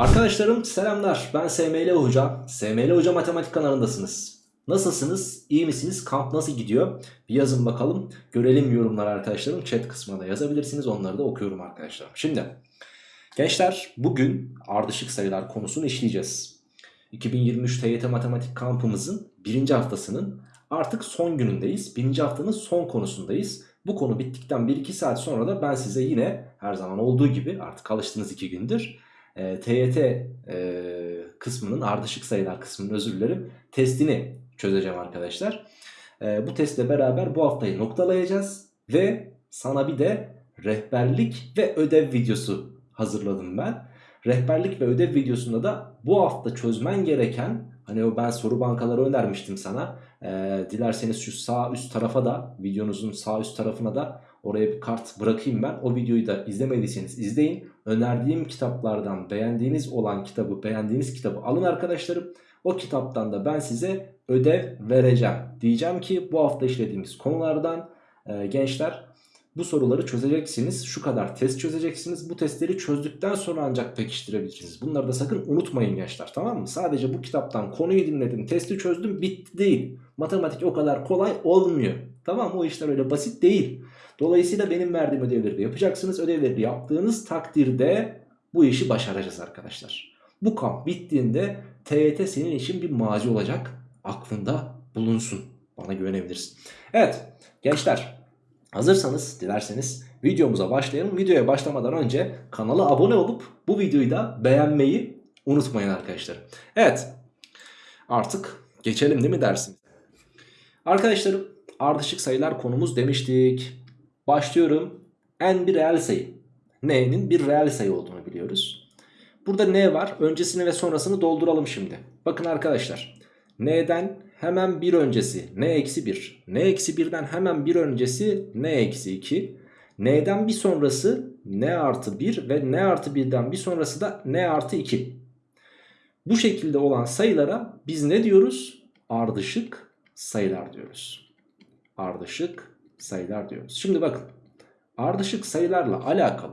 Arkadaşlarım selamlar. Ben SML Hoca. SML Hoca Matematik kanalındasınız. Nasılsınız? İyi misiniz? Kamp nasıl gidiyor? Bir yazın bakalım. Görelim yorumlar arkadaşlarım. Chat kısmına da yazabilirsiniz. Onları da okuyorum arkadaşlarım. Şimdi gençler bugün ardışık sayılar konusunu işleyeceğiz. 2023 TYT Matematik kampımızın birinci haftasının artık son günündeyiz. Birinci haftanın son konusundayız. Bu konu bittikten 1-2 saat sonra da ben size yine her zaman olduğu gibi artık alıştığınız 2 gündür e, TYT e, kısmının ardışık sayılar kısmının özür dilerim testini çözeceğim arkadaşlar. E, bu testle beraber bu haftayı noktalayacağız ve sana bir de rehberlik ve ödev videosu hazırladım ben. Rehberlik ve ödev videosunda da bu hafta çözmen gereken hani o ben soru bankaları önermiştim sana. E, dilerseniz şu sağ üst tarafa da videonuzun sağ üst tarafına da oraya bir kart bırakayım ben. O videoyu da izlemediyseniz izleyin. Önerdiğim kitaplardan beğendiğiniz olan kitabı beğendiğiniz kitabı alın arkadaşlarım. O kitaptan da ben size ödev vereceğim. Diyeceğim ki bu hafta işlediğimiz konulardan e, gençler bu soruları çözeceksiniz. Şu kadar test çözeceksiniz. Bu testleri çözdükten sonra ancak pekiştirebilirsiniz. Bunları da sakın unutmayın gençler tamam mı? Sadece bu kitaptan konuyu dinledim, testi çözdüm bitti değil. Matematik o kadar kolay olmuyor. Tamam mı? O işler öyle basit değil. Dolayısıyla benim verdiğim ödevleri de yapacaksınız. Ödevleri yaptığınız takdirde bu işi başaracağız arkadaşlar. Bu kamp bittiğinde TYT senin için bir mazi olacak. Aklında bulunsun. Bana güvenebilirsin. Evet gençler hazırsanız dilerseniz videomuza başlayalım. Videoya başlamadan önce kanala abone olup bu videoyu da beğenmeyi unutmayın arkadaşlar. Evet artık geçelim değil mi dersin? Arkadaşlarım ardışık sayılar konumuz demiştik. Başlıyorum. N bir reel sayı. N'nin bir reel sayı olduğunu biliyoruz. Burada N var. Öncesini ve sonrasını dolduralım şimdi. Bakın arkadaşlar. N'den hemen bir öncesi N eksi 1. N eksi 1'den hemen bir öncesi N eksi 2. N'den bir sonrası N artı 1 ve N artı 1'den bir sonrası da N artı 2. Bu şekilde olan sayılara biz ne diyoruz? Ardışık sayılar diyoruz. Ardışık sayılar diyoruz. Şimdi bakın ardışık sayılarla alakalı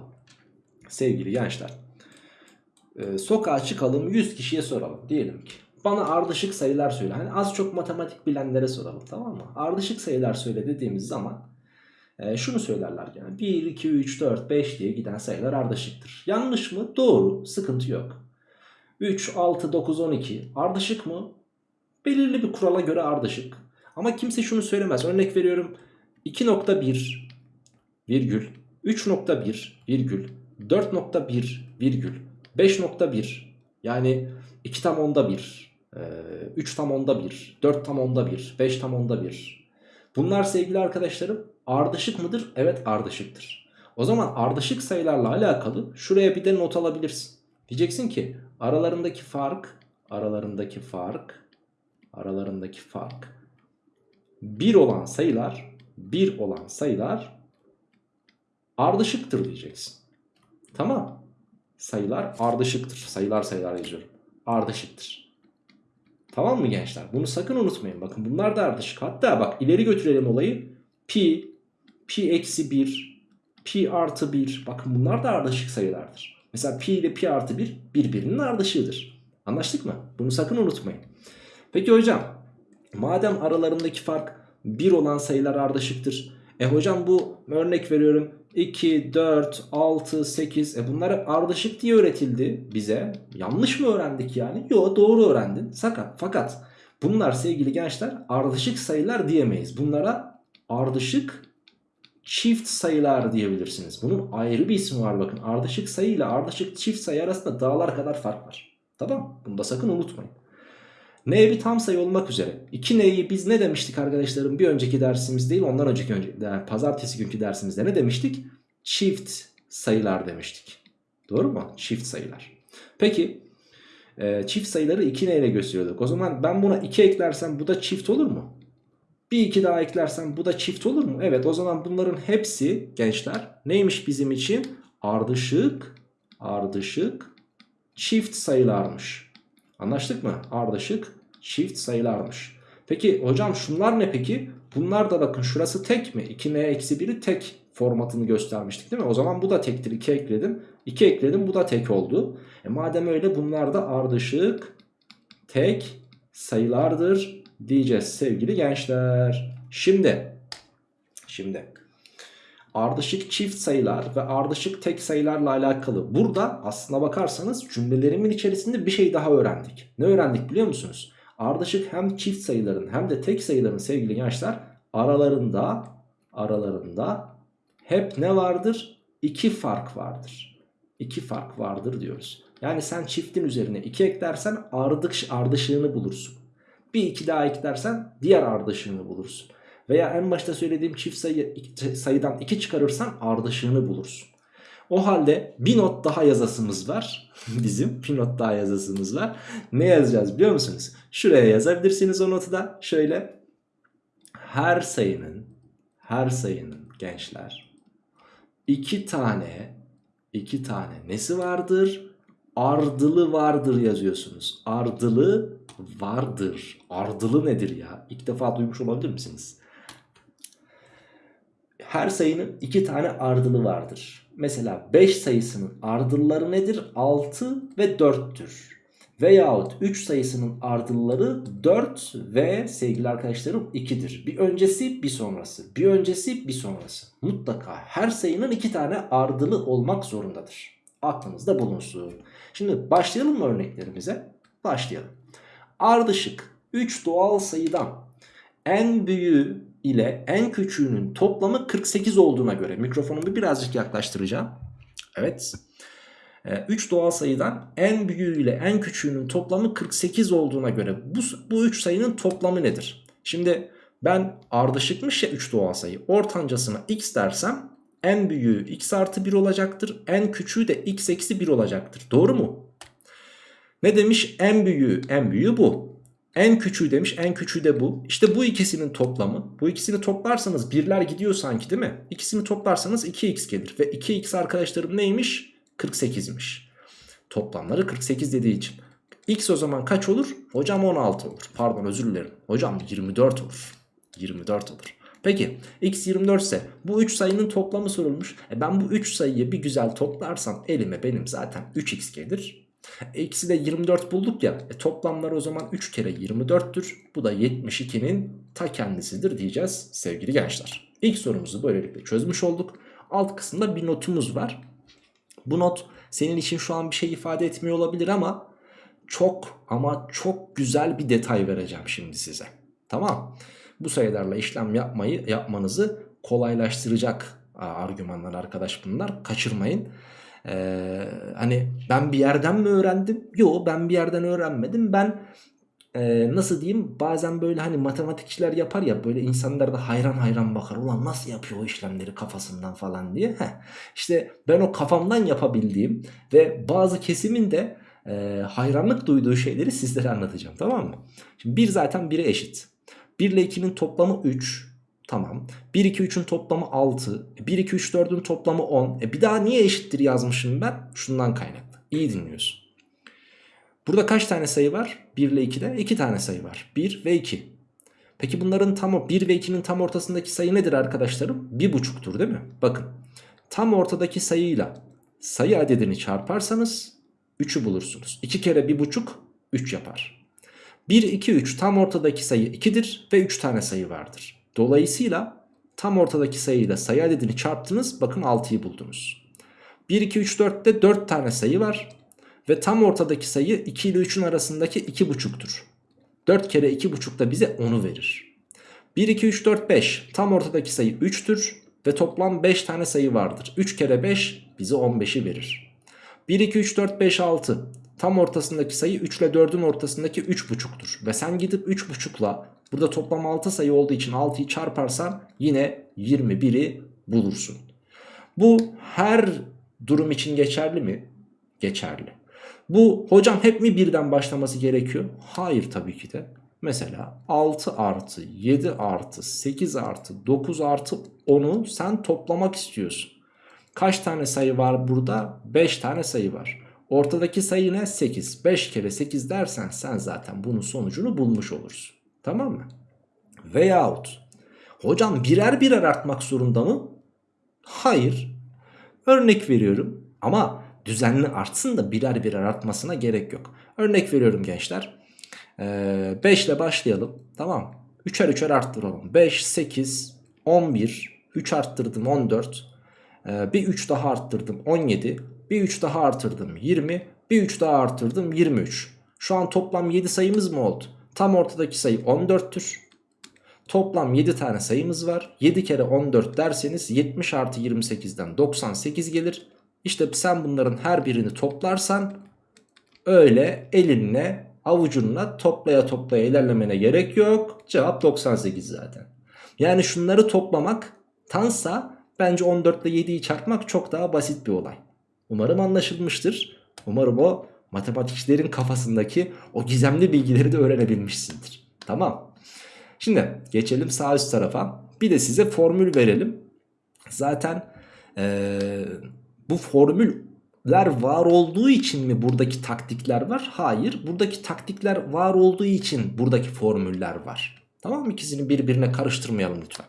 sevgili gençler e, sokağa çıkalım 100 kişiye soralım diyelim ki bana ardışık sayılar söyle. Hani az çok matematik bilenlere soralım tamam mı? Ardışık sayılar söyle dediğimiz zaman e, şunu söylerler yani 1, 2, 3, 4, 5 diye giden sayılar ardışıktır. Yanlış mı? Doğru. Sıkıntı yok. 3, 6, 9, 12 ardışık mı? Belirli bir kurala göre ardışık. Ama kimse şunu söylemez. Örnek veriyorum 2.1 virgül 3.1 virgül 4.1 virgül 5.1 yani 2 tam onda 1 3 tam onda 1 4 tam onda 1 5 tam onda 1 bunlar sevgili arkadaşlarım ardışık mıdır? Evet ardışıktır. O zaman ardışık sayılarla alakalı şuraya bir de not alabilirsin. Diyeceksin ki aralarındaki fark aralarındaki fark aralarındaki fark 1 olan sayılar 1 olan sayılar ardışıktır diyeceksin. Tamam. Sayılar ardışıktır. Sayılar sayılar yazıyorum. Ardışıktır. Tamam mı gençler? Bunu sakın unutmayın. Bakın bunlar da ardışık. Hatta bak ileri götürelim olayı. Pi, pi eksi 1, pi artı 1. Bakın bunlar da ardışık sayılardır. Mesela pi ile pi artı 1 birbirinin ardışığıdır. Anlaştık mı? Bunu sakın unutmayın. Peki hocam madem aralarındaki fark 1 olan sayılar ardışıktır. E hocam bu örnek veriyorum 2, 4, 6, 8 e bunlar ardışık diye öğretildi bize. Yanlış mı öğrendik yani? Yok doğru öğrendin. Fakat, fakat bunlar sevgili gençler ardışık sayılar diyemeyiz. Bunlara ardışık çift sayılar diyebilirsiniz. Bunun ayrı bir ismi var bakın. Ardışık sayı ile ardışık çift sayı arasında dağlar kadar fark var. Tamam Bunu da sakın unutmayın. N bir tam sayı olmak üzere. 2N'yi biz ne demiştik arkadaşlarım? Bir önceki dersimiz değil ondan önceki önce, yani pazartesi günkü dersimizde ne demiştik? Çift sayılar demiştik. Doğru mu? Çift sayılar. Peki e, çift sayıları 2N ile gösteriyorduk. O zaman ben buna 2 eklersem bu da çift olur mu? Bir 2 daha eklersem bu da çift olur mu? Evet o zaman bunların hepsi gençler neymiş bizim için? Ardışık, ardışık çift sayılarmış. Anlaştık mı? Ardışık çift sayılarmış. Peki hocam şunlar ne peki? Bunlar da bakın şurası tek mi? 2n-1'i tek formatını göstermiştik değil mi? O zaman bu da tektir 2 ekledim. 2 ekledim bu da tek oldu. E madem öyle bunlar da ardışık tek sayılardır diyeceğiz sevgili gençler. Şimdi şimdi ardışık çift sayılar ve ardışık tek sayılarla alakalı burada aslına bakarsanız cümlelerimin içerisinde bir şey daha öğrendik. Ne öğrendik biliyor musunuz? Ardışık hem çift sayıların hem de tek sayıların sevgili gençler aralarında aralarında hep ne vardır? İki fark vardır. İki fark vardır diyoruz. Yani sen çiftin üzerine 2 eklersen ardış, ardışığını bulursun. Bir iki daha eklersen diğer ardışığını bulursun. Veya en başta söylediğim çift sayı, sayıdan 2 çıkarırsan ardışığını bulursun. O halde bir not daha yazasımız var. Bizim bir not daha yazasımız var. Ne yazacağız biliyor musunuz? Şuraya yazabilirsiniz o notu da. Şöyle. Her sayının, her sayının gençler iki tane, iki tane nesi vardır? Ardılı vardır yazıyorsunuz. Ardılı vardır. Ardılı nedir ya? İlk defa duymuş olabilir misiniz? Her sayının iki tane ardılı vardır. Mesela 5 sayısının ardılları nedir? 6 ve 4'tür. Veyahut 3 sayısının ardılları 4 ve sevgili arkadaşlarım 2'dir. Bir öncesi bir sonrası. Bir öncesi bir sonrası. Mutlaka her sayının iki tane ardılı olmak zorundadır. Aklınızda bulunsun. Şimdi başlayalım mı örneklerimize? Başlayalım. Ardışık 3 doğal sayıdan en büyüğü ile en küçüğünün toplamı 48 olduğuna göre mikrofonumu birazcık yaklaştıracağım. Evet. 3 ee, doğal sayıdan en büyüğü ile en küçüğünün toplamı 48 olduğuna göre bu, bu 3 sayının toplamı nedir? Şimdi ben ardışıkmış ya 3 doğal sayı ortancasına x dersem en büyüğü x artı 1 olacaktır. En küçüğü de x eksi 1 olacaktır. Doğru mu? Ne demiş? En büyüğü, en büyüğü bu. En küçüğü demiş, en küçüğü de bu. İşte bu ikisinin toplamı. Bu ikisini toplarsanız birler gidiyor sanki değil mi? İkisini toplarsanız 2x gelir. Ve 2x arkadaşlarım neymiş? 48'miş. Toplamları 48 dediği için. X o zaman kaç olur? Hocam 16 olur. Pardon özür dilerim. Hocam 24 olur. 24 olur. Peki x 24 ise bu 3 sayının toplamı sorulmuş. E ben bu 3 sayıyı bir güzel toplarsam elime benim zaten 3x gelir. E x'i de 24 bulduk ya. E toplamları o zaman 3 kere 24'tür. Bu da 72'nin ta kendisidir diyeceğiz sevgili gençler. İlk sorumuzu böylelikle çözmüş olduk. Alt kısımda bir notumuz var. Bu not senin için şu an bir şey ifade etmiyor olabilir ama çok ama çok güzel bir detay vereceğim şimdi size. Tamam. Bu sayılarla işlem yapmayı yapmanızı kolaylaştıracak argümanlar arkadaş bunlar. Kaçırmayın. Ee, hani ben bir yerden mi öğrendim? Yok ben bir yerden öğrenmedim. Ben e, nasıl diyeyim bazen böyle hani matematikçiler yapar ya böyle insanlar da hayran hayran bakar. Ulan nasıl yapıyor o işlemleri kafasından falan diye. Heh. İşte ben o kafamdan yapabildiğim ve bazı kesimin de e, hayranlık duyduğu şeyleri sizlere anlatacağım tamam mı? Şimdi 1 zaten 1'e eşit. 1 ile 2'nin toplamı 3. Tamam. 1, 2, 3'ün toplamı 6. 1, 2, 3, 4'ün toplamı 10. E bir daha niye eşittir yazmışım ben? Şundan kaynaklı. İyi dinliyorsun. Burada kaç tane sayı var? 1 ile 2'de 2 tane sayı var. 1 ve 2. Peki bunların tam 1 ve 2'nin tam ortasındaki sayı nedir arkadaşlarım? 1,5'tur değil mi? Bakın tam ortadaki sayıyla sayı adedini çarparsanız 3'ü bulursunuz. 2 kere 1,5 3 yapar. 1, 2, 3 tam ortadaki sayı 2'dir ve 3 tane sayı vardır. Dolayısıyla tam ortadaki sayıyla sayı adedini çarptınız bakın 6'yı buldunuz. 1, 2, 3, 4'te 4 tane sayı var. Ve tam ortadaki sayı 2 ile 3'ün arasındaki 2,5'tur. 4 kere 2,5 da bize 10'u verir. 1, 2, 3, 4, 5 tam ortadaki sayı 3'tür ve toplam 5 tane sayı vardır. 3 kere 5 bize 15'i verir. 1, 2, 3, 4, 5, 6 tam ortasındaki sayı 3 ile 4'ün ortasındaki 3,5'tur. Ve sen gidip 3,5'la burada toplam 6 sayı olduğu için 6'yı çarparsan yine 21'i bulursun. Bu her durum için geçerli mi? Geçerli. Bu hocam hep mi birden başlaması gerekiyor? Hayır tabii ki de. Mesela 6 artı 7 artı 8 artı 9 artı 10'u sen toplamak istiyorsun. Kaç tane sayı var burada? 5 tane sayı var. Ortadaki sayı ne? 8. 5 kere 8 dersen sen zaten bunun sonucunu bulmuş olursun. Tamam mı? Veyahut hocam birer birer artmak zorunda mı? Hayır. Örnek veriyorum ama düzenli artsın da birer birer artmasına gerek yok. Örnek veriyorum gençler. 5 ile başlayalım. Tamam. Üçer üçer arttıralım. 5, 8, 11, 3 arttırdım 14. Ee, bir 3 daha arttırdım 17. Bir 3 daha arttırdım 20. Bir 3 daha arttırdım 23. Şu an toplam 7 sayımız mı oldu? Tam ortadaki sayı 14'tür. Toplam 7 tane sayımız var. 7 kere 14 derseniz 70 artı 28'den 98 gelir. İşte sen bunların her birini toplarsan öyle elinle avucunla toplaya toplaya ilerlemene gerek yok. Cevap 98 zaten. Yani şunları toplamak tansa bence 14 ile 7'yi çarpmak çok daha basit bir olay. Umarım anlaşılmıştır. Umarım o matematikçilerin kafasındaki o gizemli bilgileri de öğrenebilmişsindir. Tamam. Şimdi geçelim sağ üst tarafa. Bir de size formül verelim. Zaten ee, bu formüller var olduğu için mi buradaki taktikler var? Hayır. Buradaki taktikler var olduğu için buradaki formüller var. Tamam mı? İkisini birbirine karıştırmayalım lütfen.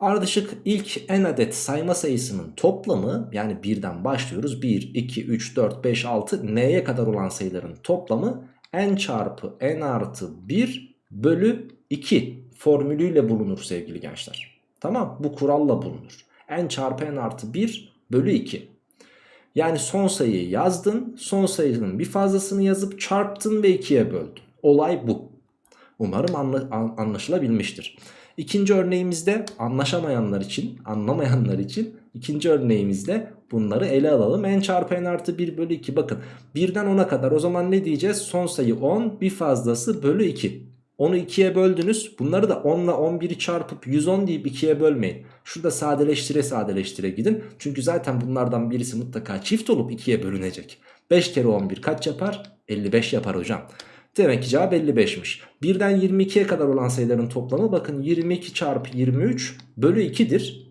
Ardışık ilk n adet sayma sayısının toplamı yani birden başlıyoruz. 1, 2, 3, 4, 5, 6 n'ye kadar olan sayıların toplamı n çarpı n artı 1 bölü 2 formülüyle bulunur sevgili gençler. Tamam bu kuralla bulunur. n çarpı n artı 1 bölü 2. Yani son sayıyı yazdın son sayının bir fazlasını yazıp çarptın ve 2'ye böldün. Olay bu. Umarım anla anlaşılabilmiştir. İkinci örneğimizde anlaşamayanlar için, anlamayanlar için ikinci örneğimizde bunları ele alalım. n çarpı n artı 1 bölü 2 bakın birden 10'a kadar o zaman ne diyeceğiz? Son sayı 10 bir fazlası bölü 2. Onu 2'ye böldünüz. Bunları da 10 ile 11'i çarpıp 110 deyip 2'ye bölmeyin. Şurada sadeleştire sadeleştire gidin. Çünkü zaten bunlardan birisi mutlaka çift olup 2'ye bölünecek. 5 kere 11 kaç yapar? 55 yapar hocam. Demek ki cevap 55'miş. Birden 22'ye kadar olan sayıların toplamı bakın 22 çarpı 23 bölü 2'dir.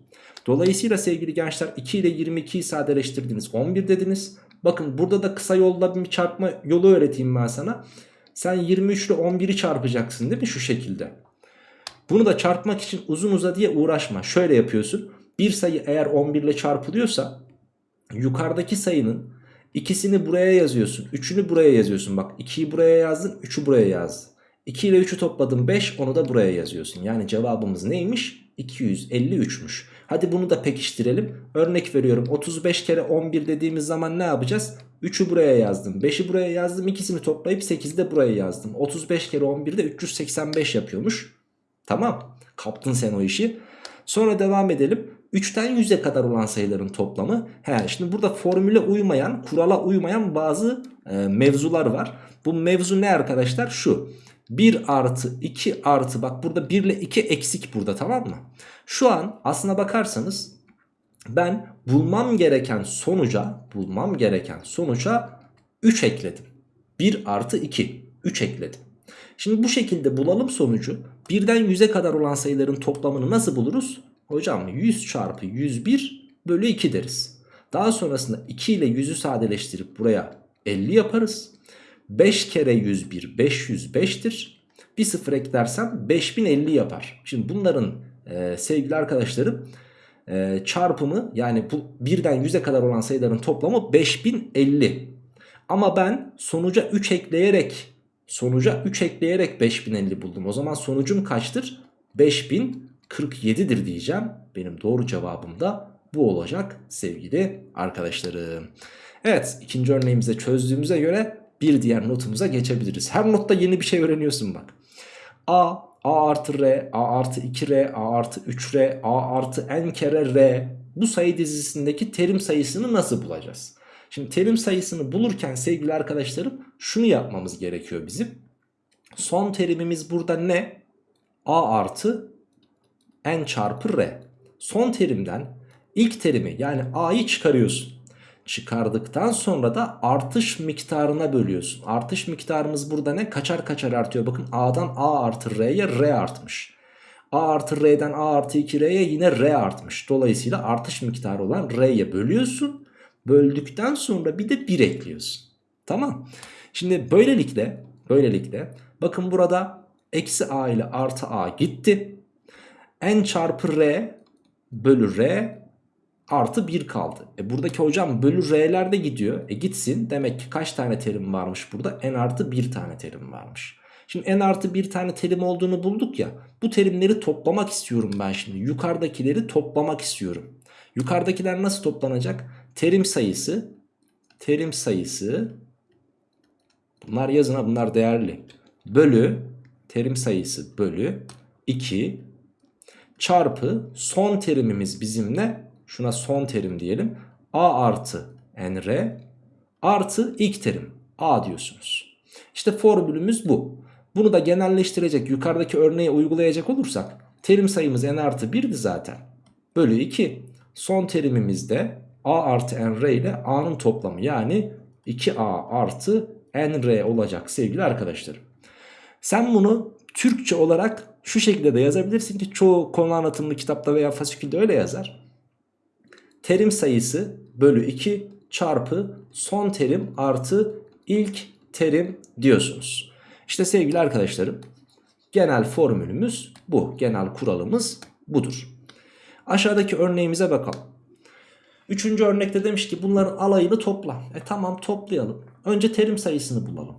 Dolayısıyla sevgili gençler 2 ile 22'yi sadeleştirdiniz 11 dediniz. Bakın burada da kısa yolda bir çarpma yolu öğreteyim ben sana. Sen 23 ile 11'i çarpacaksın değil mi şu şekilde. Bunu da çarpmak için uzun uza diye uğraşma. Şöyle yapıyorsun. Bir sayı eğer 11 ile çarpılıyorsa yukarıdaki sayının ikisini buraya yazıyorsun. Üçünü buraya yazıyorsun. Bak 2'yi buraya yazdın 3'ü buraya yazdın. 2 ile 3'ü topladın 5 onu da buraya yazıyorsun. Yani cevabımız neymiş? 253'müş. Hadi bunu da pekiştirelim. Örnek veriyorum 35 kere 11 dediğimiz zaman ne yapacağız? 3'ü buraya yazdım. 5'i buraya yazdım. İkisini toplayıp 8'i de buraya yazdım. 35 kere 11 de 385 yapıyormuş. Tamam. Kaptın sen o işi. Sonra devam edelim. 3'ten 100'e kadar olan sayıların toplamı. He, şimdi burada formüle uymayan, kurala uymayan bazı e, mevzular var. Bu mevzu ne arkadaşlar? Şu. 1 artı 2 artı bak burada 1 ile 2 eksik burada tamam mı? Şu an aslına bakarsanız ben bulmam gereken sonuca bulmam gereken sonuca 3 ekledim. 1 artı 2 3 ekledim. Şimdi bu şekilde bulalım sonucu. Birden 100'e kadar olan sayıların toplamını nasıl buluruz? Hocam 100 çarpı 101 bölü 2 deriz. Daha sonrasında 2 ile 100'ü sadeleştirip buraya 50 yaparız. 5 kere 101 505'tir. Bir sıfır eklersem 5050 yapar. Şimdi bunların e, sevgili arkadaşlarım e, çarpımı yani bu birden 100'e kadar olan sayıların toplamı 5050. Ama ben sonuca 3 ekleyerek sonuca 3 ekleyerek 5050 buldum. O zaman sonucum kaçtır? 5047'dir diyeceğim. Benim doğru cevabım da bu olacak sevgili arkadaşlarım. Evet ikinci örneğimizi çözdüğümüze göre bir diğer notumuza geçebiliriz. Her notta yeni bir şey öğreniyorsun bak. A, A artı R, A artı 2R, A artı 3R, A artı n kere R. Bu sayı dizisindeki terim sayısını nasıl bulacağız? Şimdi terim sayısını bulurken sevgili arkadaşlarım şunu yapmamız gerekiyor bizim. Son terimimiz burada ne? A artı n çarpı R. Son terimden ilk terimi yani A'yı çıkarıyorsun çıkardıktan sonra da artış miktarına bölüyorsun. Artış miktarımız burada ne? Kaçar kaçar artıyor. Bakın A'dan A artı R'ye R artmış. A artı R'den A artı 2R'ye yine R artmış. Dolayısıyla artış miktarı olan R'ye bölüyorsun. Böldükten sonra bir de 1 ekliyorsun. Tamam. Şimdi böylelikle böylelikle bakın burada eksi A ile artı A gitti. N çarpı R bölü R artı 1 kaldı. E buradaki hocam bölü r'lerde gidiyor. E gitsin demek ki kaç tane terim varmış burada? n artı 1 tane terim varmış. Şimdi n artı 1 tane terim olduğunu bulduk ya. Bu terimleri toplamak istiyorum ben şimdi. Yukarıdakileri toplamak istiyorum. Yukarıdakiler nasıl toplanacak? Terim sayısı, terim sayısı, bunlar yazın ha bunlar değerli. Bölü, terim sayısı bölü 2 çarpı son terimimiz bizim ne? Şuna son terim diyelim. A artı nr artı ilk terim a diyorsunuz. İşte formülümüz bu. Bunu da genelleştirecek yukarıdaki örneğe uygulayacak olursak terim sayımız n artı 1'di zaten. Bölü 2 son terimimiz de a artı nr ile a'nın toplamı yani 2a artı nr olacak sevgili arkadaşlarım. Sen bunu Türkçe olarak şu şekilde de yazabilirsin ki çoğu konu anlatımlı kitapta veya fasikülde öyle yazar. Terim sayısı bölü 2 çarpı son terim artı ilk terim diyorsunuz. İşte sevgili arkadaşlarım genel formülümüz bu. Genel kuralımız budur. Aşağıdaki örneğimize bakalım. Üçüncü örnekte demiş ki bunların alayını topla. E tamam toplayalım. Önce terim sayısını bulalım.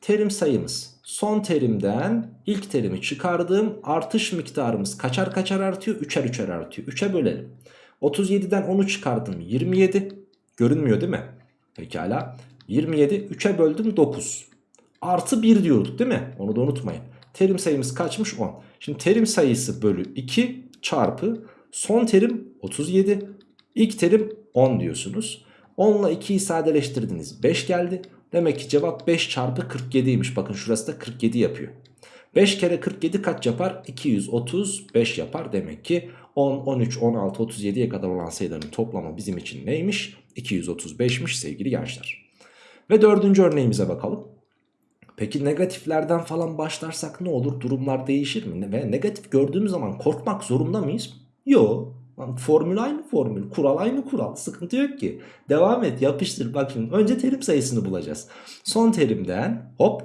Terim sayımız son terimden ilk terimi çıkardığım artış miktarımız kaçar kaçar artıyor? Üçer üçer artıyor. 3'e bölelim. 37'den 10'u çıkardım 27. Görünmüyor değil mi? Pekala. 27 3'e böldüm 9. Artı 1 diyorduk değil mi? Onu da unutmayın. Terim sayımız kaçmış 10. Şimdi terim sayısı bölü 2 çarpı son terim 37. İlk terim 10 diyorsunuz. 10 ile 2'yi sadeleştirdiniz. 5 geldi. Demek ki cevap 5 çarpı 47'ymiş. Bakın şurası da 47 yapıyor. 5 kere 47 kaç yapar? 235 yapar. Demek ki 10, 13, 16, 37'ye kadar olan sayıların toplamı bizim için neymiş? 235'miş sevgili gençler. Ve dördüncü örneğimize bakalım. Peki negatiflerden falan başlarsak ne olur? Durumlar değişir mi? Ve negatif gördüğümüz zaman korkmak zorunda mıyız? Yok. Formül aynı formül. Kural aynı kural. Sıkıntı yok ki. Devam et yapıştır. Bak şimdi önce terim sayısını bulacağız. Son terimden hop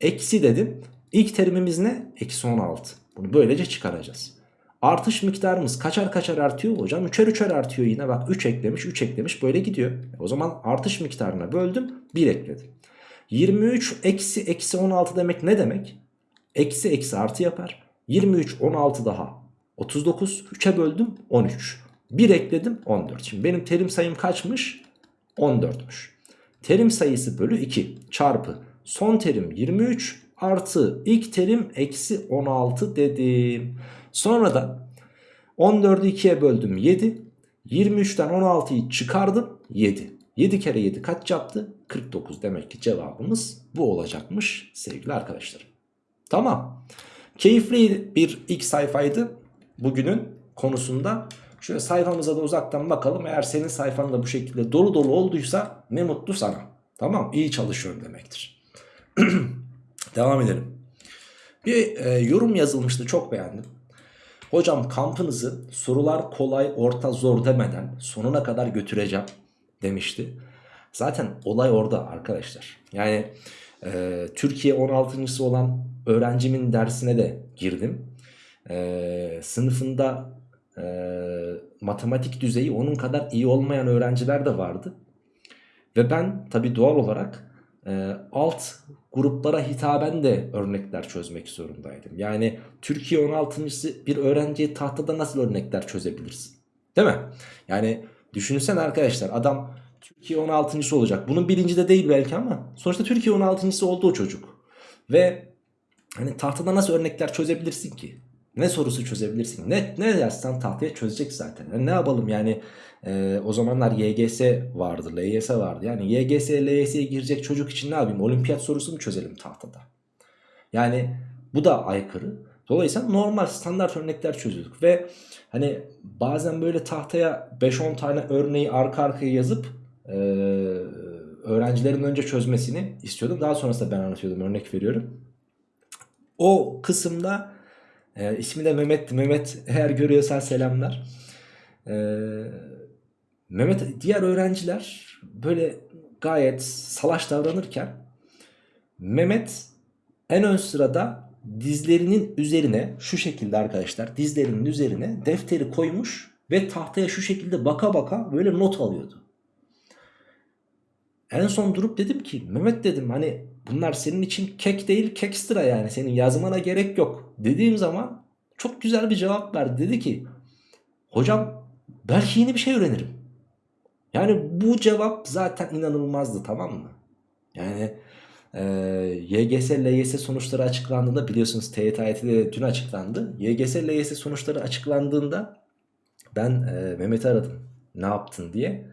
eksi dedim. İlk terimimiz ne? Eksi 16. Bunu böylece çıkaracağız. Artış miktarımız kaçar kaçar artıyor hocam? Üçer üçer artıyor yine bak 3 eklemiş 3 eklemiş böyle gidiyor. O zaman artış miktarına böldüm 1 ekledim. 23 eksi eksi 16 demek ne demek? Eksi eksi artı yapar. 23 16 daha 39 3'e böldüm 13. 1 ekledim 14. Şimdi benim terim sayım kaçmış? 14'müş. Terim sayısı bölü 2 çarpı son terim 23 artı ilk terim eksi 16 dedim. Sonra da 14'ü 2'ye böldüm 7. 23'ten 16'yı çıkardım 7. 7 kere 7 kaç yaptı? 49 demek ki cevabımız bu olacakmış sevgili arkadaşlarım. Tamam. Keyifli bir ilk sayfaydı bugünün konusunda. Şöyle sayfamıza da uzaktan bakalım. Eğer senin sayfan da bu şekilde dolu dolu olduysa ne mutlu sana. Tamam iyi çalışıyorum demektir. Devam edelim. Bir e, yorum yazılmıştı çok beğendim. Hocam kampınızı sorular kolay orta zor demeden sonuna kadar götüreceğim demişti. Zaten olay orada arkadaşlar. Yani e, Türkiye 16.sı olan öğrencimin dersine de girdim. E, sınıfında e, matematik düzeyi onun kadar iyi olmayan öğrenciler de vardı. Ve ben tabi doğal olarak e, alt gruplara hitaben de örnekler çözmek zorundaydım. Yani Türkiye 16.sı bir öğrenciye tahtada nasıl örnekler çözebilirsin? Değil mi? Yani düşünsen arkadaşlar adam Türkiye 16.sı olacak. Bunun birinci de değil belki ama sonuçta Türkiye 16.sı oldu o çocuk. Ve hani tahtada nasıl örnekler çözebilirsin ki? Ne sorusu çözebilirsin? Ne, ne dersen tahtaya çözecek zaten. Yani ne yapalım yani e, o zamanlar YGS vardı, LYS vardı. Yani YGS, LYS'ye girecek çocuk için ne yapayım? Olimpiyat sorusu mu çözelim tahtada? Yani bu da aykırı. Dolayısıyla normal standart örnekler çözüyorduk ve hani bazen böyle tahtaya 5-10 tane örneği arka arkaya yazıp e, öğrencilerin önce çözmesini istiyordum. Daha sonrasında ben anlatıyordum örnek veriyorum. O kısımda e, ismi de Mehmet. Mehmet eğer görüyorsan selamlar. E, Mehmet diğer öğrenciler böyle gayet salaş davranırken Mehmet en ön sırada dizlerinin üzerine şu şekilde arkadaşlar dizlerinin üzerine defteri koymuş Ve tahtaya şu şekilde baka baka böyle not alıyordu. En son durup dedim ki Mehmet dedim hani bunlar senin için kek değil kekstra yani senin yazmana gerek yok. Dediğim zaman çok güzel bir cevap verdi. Dedi ki hocam belki yeni bir şey öğrenirim. Yani bu cevap zaten inanılmazdı tamam mı? Yani e, YGS, LYS sonuçları açıklandığında biliyorsunuz TYT de dün açıklandı. YGS, LYS sonuçları açıklandığında ben e, Mehmet'i aradım. Ne yaptın diye.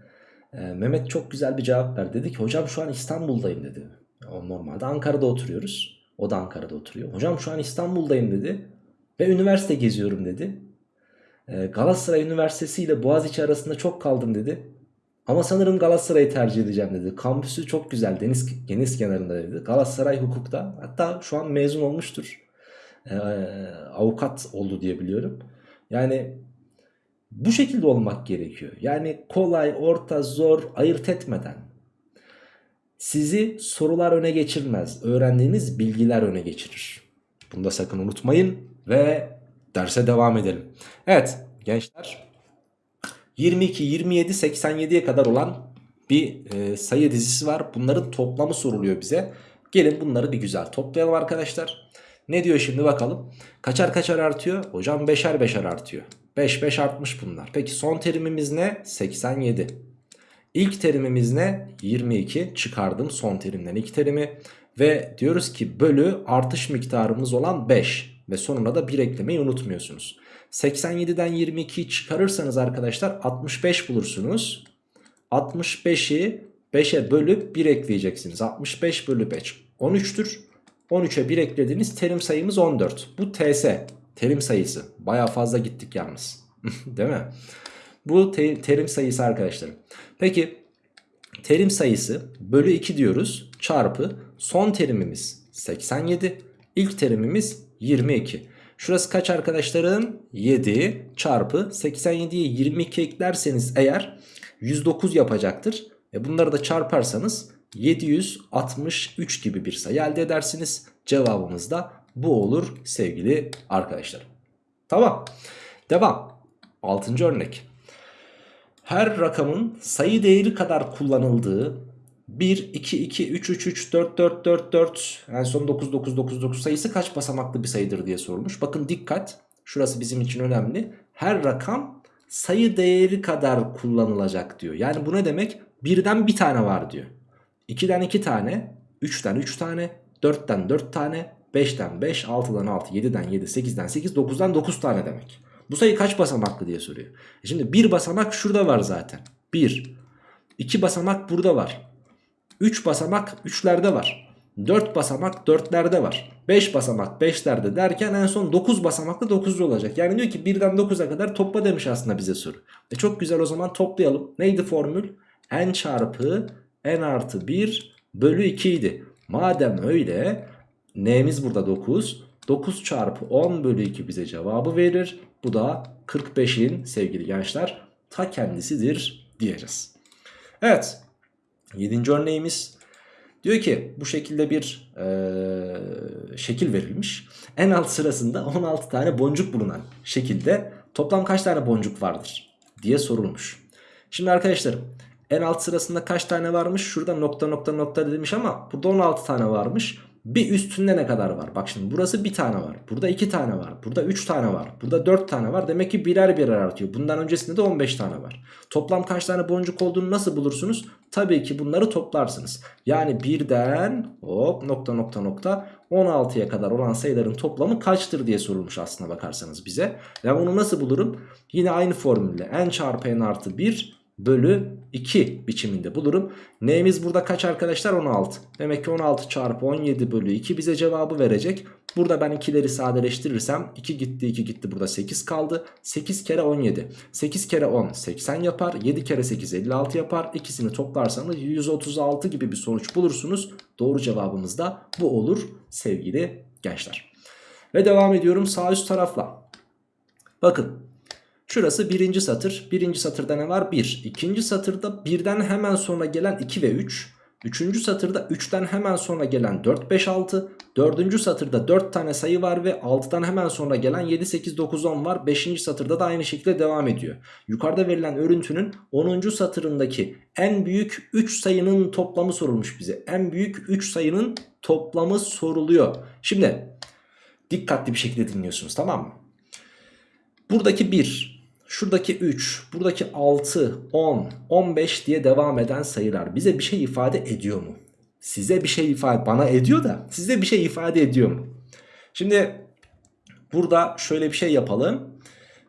Mehmet çok güzel bir cevap verdi. Dedi ki hocam şu an İstanbul'dayım dedi. Normalde Ankara'da oturuyoruz. O da Ankara'da oturuyor. Hocam şu an İstanbul'dayım dedi. Ve üniversite geziyorum dedi. E, Galatasaray Üniversitesi ile Boğaziçi arasında çok kaldım dedi. Ama sanırım Galatasaray'ı tercih edeceğim dedi. Kampüsü çok güzel deniz, deniz kenarında dedi. Galatasaray hukukta hatta şu an mezun olmuştur. Ee, avukat oldu diye biliyorum. Yani bu şekilde olmak gerekiyor. Yani kolay, orta, zor ayırt etmeden. Sizi sorular öne geçirmez. Öğrendiğiniz bilgiler öne geçirir. Bunu da sakın unutmayın ve derse devam edelim. Evet gençler 22, 27, 87'ye kadar olan bir e, sayı dizisi var. Bunların toplamı soruluyor bize. Gelin bunları bir güzel toplayalım arkadaşlar. Ne diyor şimdi bakalım. Kaçar kaçar artıyor? Hocam beşer beşer artıyor. 5 5 artmış bunlar. Peki son terimimiz ne? 87. İlk terimimiz ne? 22. Çıkardım son terimden ilk terimi. Ve diyoruz ki bölü artış miktarımız olan 5. Ve sonuna da 1 eklemeyi unutmuyorsunuz. 87'den 22'yi çıkarırsanız arkadaşlar 65 bulursunuz. 65'i 5'e bölüp 1 ekleyeceksiniz. 65 bölü 5 13'tür. 13'e 1 eklediğiniz terim sayımız 14. Bu TS terim sayısı. Baya fazla gittik yalnız. Değil mi? Bu te terim sayısı arkadaşlar. Peki terim sayısı bölü 2 diyoruz. Çarpı son terimimiz 87. İlk terimimiz 22. Şurası kaç arkadaşlarım? 7 çarpı 87'ye 22 eklerseniz eğer 109 yapacaktır. E bunları da çarparsanız 763 gibi bir sayı elde edersiniz. Cevabımız da bu olur sevgili arkadaşlar. Tamam. Devam. 6. örnek. Her rakamın sayı değeri kadar kullanıldığı 1, 2, 2, 3, 3, 3, 4, 4, 4, 4 en son 9, 9, 9, 9 sayısı kaç basamaklı bir sayıdır diye sorulmuş. Bakın dikkat şurası bizim için önemli. Her rakam sayı değeri kadar kullanılacak diyor. Yani bu ne demek? Birden bir tane var diyor. 2'den 2 tane, 3'ten 3 tane, 4'ten 4 tane, 5'ten 5, 6'dan 6, 7'den 7, 8'den 8, 9'dan 9 tane demek. Bu sayı kaç basamaklı diye soruyor. E şimdi bir basamak şurada var zaten. 1. 2 basamak burada var. 3 basamak 3'lerde var. 4 basamak 4'lerde var. 5 basamak 5'lerde derken en son 9 basamaklı 9'lu olacak. Yani diyor ki 1'den 9'a kadar topla demiş aslında bize soru. E çok güzel o zaman toplayalım. Neydi formül? n çarpı n artı 1 bölü 2 idi. Madem öyle n'miz burada 9. 9 çarpı 10 bölü 2 bize cevabı verir. Bu da 45'in sevgili gençler ta kendisidir diyeceğiz. Evet 7. örneğimiz diyor ki bu şekilde bir e, şekil verilmiş. En alt sırasında 16 tane boncuk bulunan şekilde toplam kaç tane boncuk vardır diye sorulmuş. Şimdi arkadaşlar en alt sırasında kaç tane varmış? Şurada nokta nokta nokta demiş ama burada 16 tane varmış. Bir üstünde ne kadar var? Bak şimdi burası bir tane var. Burada iki tane var. Burada üç tane var. Burada dört tane var. Demek ki birer birer artıyor. Bundan öncesinde de 15 tane var. Toplam kaç tane boncuk olduğunu nasıl bulursunuz? Tabii ki bunları toplarsınız. Yani birden hop nokta nokta nokta 16'ya kadar olan sayıların toplamı kaçtır diye sorulmuş aslına bakarsanız bize. Ben bunu nasıl bulurum? Yine aynı formülle n çarpı n artı 1 bölü 2 biçiminde bulurum. N'miz burada kaç arkadaşlar? 16. Demek ki 16 çarpı 17 bölü 2 bize cevabı verecek. Burada ben ikileri sadeleştirirsem 2 gitti 2 gitti burada 8 kaldı. 8 kere 17. 8 kere 10 80 yapar. 7 kere 8 56 yapar. İkisini toplarsanız 136 gibi bir sonuç bulursunuz. Doğru cevabımız da bu olur sevgili gençler. Ve devam ediyorum sağ üst tarafla. Bakın Şurası birinci satır. Birinci satırda ne var? 1. İkinci satırda birden hemen sonra gelen 2 ve 3. Üçüncü satırda 3'ten hemen sonra gelen 4, 5, 6. Dördüncü satırda 4 tane sayı var ve 6'dan hemen sonra gelen 7, 8, 9, 10 var. Beşinci satırda da aynı şekilde devam ediyor. Yukarıda verilen örüntünün 10. satırındaki en büyük 3 sayının toplamı sorulmuş bize. En büyük 3 sayının toplamı soruluyor. Şimdi dikkatli bir şekilde dinliyorsunuz tamam mı? Buradaki 1, şuradaki 3, buradaki 6, 10, 15 diye devam eden sayılar bize bir şey ifade ediyor mu? Size bir şey ifade bana ediyor da size bir şey ifade ediyor mu? Şimdi burada şöyle bir şey yapalım.